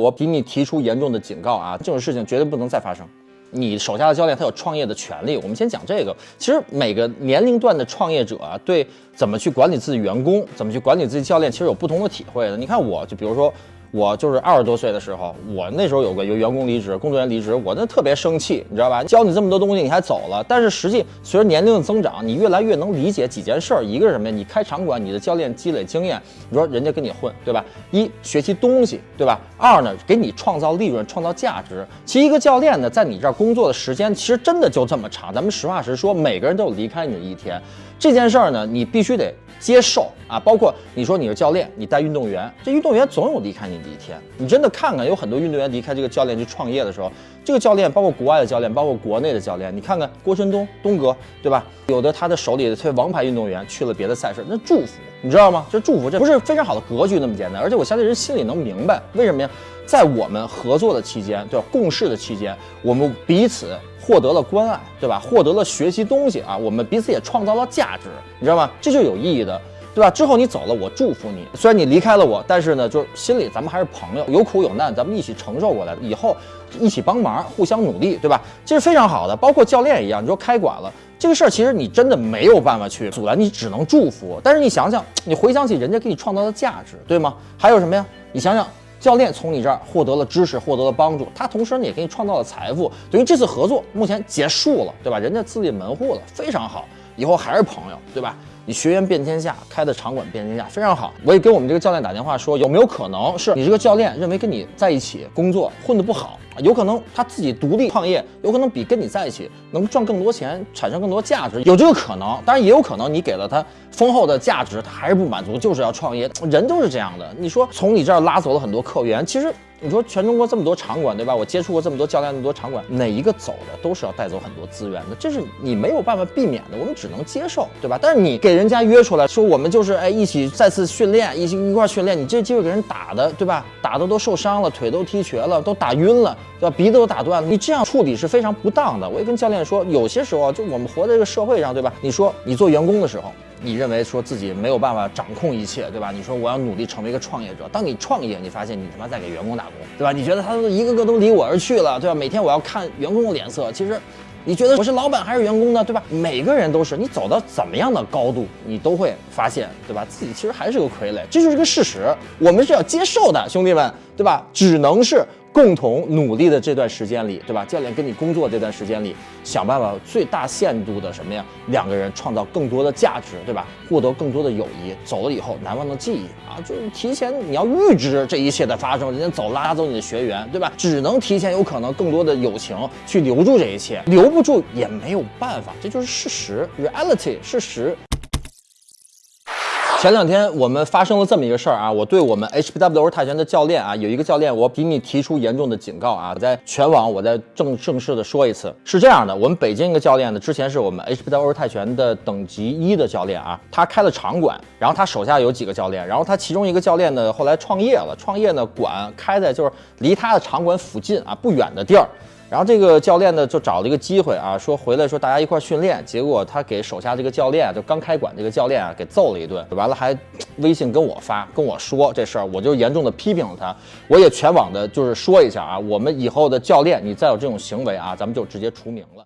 我给你提出严重的警告啊，这种事情绝对不能再发生。你手下的教练他有创业的权利，我们先讲这个。其实每个年龄段的创业者啊，对怎么去管理自己员工，怎么去管理自己教练，其实有不同的体会的。你看我就比如说。我就是二十多岁的时候，我那时候有个员工离职，工作人员离职，我那特别生气，你知道吧？教你这么多东西，你还走了。但是实际随着年龄的增长，你越来越能理解几件事儿。一个是什么呀？你开场馆，你的教练积累经验，你说人家跟你混，对吧？一学习东西，对吧？二呢，给你创造利润，创造价值。其实一个教练呢，在你这儿工作的时间，其实真的就这么长。咱们实话实说，每个人都有离开你的一天。这件事儿呢，你必须得接受啊。包括你说你是教练，你带运动员，这运动员总有离开你的一天。你真的看看，有很多运动员离开这个教练去创业的时候，这个教练包括国外的教练，包括国内的教练，你看看郭春东东哥，对吧？有的他的手里的这些王牌运动员去了别的赛事，那祝福，你知道吗？这祝福，这不是非常好的格局那么简单。而且我相信人心里能明白，为什么呀？在我们合作的期间，对吧？共事的期间，我们彼此。获得了关爱，对吧？获得了学习东西啊，我们彼此也创造了价值，你知道吗？这就有意义的，对吧？之后你走了，我祝福你。虽然你离开了我，但是呢，就是心里咱们还是朋友，有苦有难，咱们一起承受过来，以后一起帮忙，互相努力，对吧？这是非常好的。包括教练一样，你说开馆了这个事儿，其实你真的没有办法去阻拦，你只能祝福。但是你想想，你回想起人家给你创造的价值，对吗？还有什么呀？你想想。教练从你这儿获得了知识，获得了帮助，他同时呢也给你创造了财富，等于这次合作目前结束了，对吧？人家自立门户了，非常好，以后还是朋友，对吧？你学员遍天下，开的场馆遍天下，非常好。我也跟我们这个教练打电话说，有没有可能是你这个教练认为跟你在一起工作混得不好？有可能他自己独立创业，有可能比跟你在一起能赚更多钱，产生更多价值，有这个可能。当然也有可能你给了他丰厚的价值，他还是不满足，就是要创业。人都是这样的。你说从你这儿拉走了很多客源，其实。你说全中国这么多场馆，对吧？我接触过这么多教练，那么多场馆，哪一个走的都是要带走很多资源的，这是你没有办法避免的，我们只能接受，对吧？但是你给人家约出来说，我们就是哎一起再次训练，一起一块训练，你这机会给人打的，对吧？打的都受伤了，腿都踢瘸了，都打晕了，对吧？鼻子都打断了，你这样处理是非常不当的。我也跟教练说，有些时候就我们活在这个社会上，对吧？你说你做员工的时候。你认为说自己没有办法掌控一切，对吧？你说我要努力成为一个创业者。当你创业，你发现你他妈在给员工打工，对吧？你觉得他都一个个都离我而去了，对吧？每天我要看员工的脸色。其实，你觉得我是老板还是员工呢？对吧？每个人都是，你走到怎么样的高度，你都会发现，对吧？自己其实还是个傀儡，这就是个事实。我们是要接受的，兄弟们，对吧？只能是。共同努力的这段时间里，对吧？教练跟你工作这段时间里，想办法最大限度的什么呀？两个人创造更多的价值，对吧？获得更多的友谊，走了以后难忘的记忆啊！就是提前你要预知这一切的发生，人家走拉走你的学员，对吧？只能提前有可能更多的友情去留住这一切，留不住也没有办法，这就是事实，reality，事实。前两天我们发生了这么一个事儿啊，我对我们 HBW 泰拳的教练啊，有一个教练，我比你提出严重的警告啊，在全网我再正正式的说一次，是这样的，我们北京一个教练呢，之前是我们 HBW 泰拳的等级一的教练啊，他开了场馆，然后他手下有几个教练，然后他其中一个教练呢，后来创业了，创业呢馆开在就是离他的场馆附近啊不远的地儿。然后这个教练呢，就找了一个机会啊，说回来说大家一块训练。结果他给手下这个教练，就刚开馆这个教练啊，给揍了一顿。完了还微信跟我发，跟我说这事儿，我就严重的批评了他。我也全网的就是说一下啊，我们以后的教练，你再有这种行为啊，咱们就直接除名了。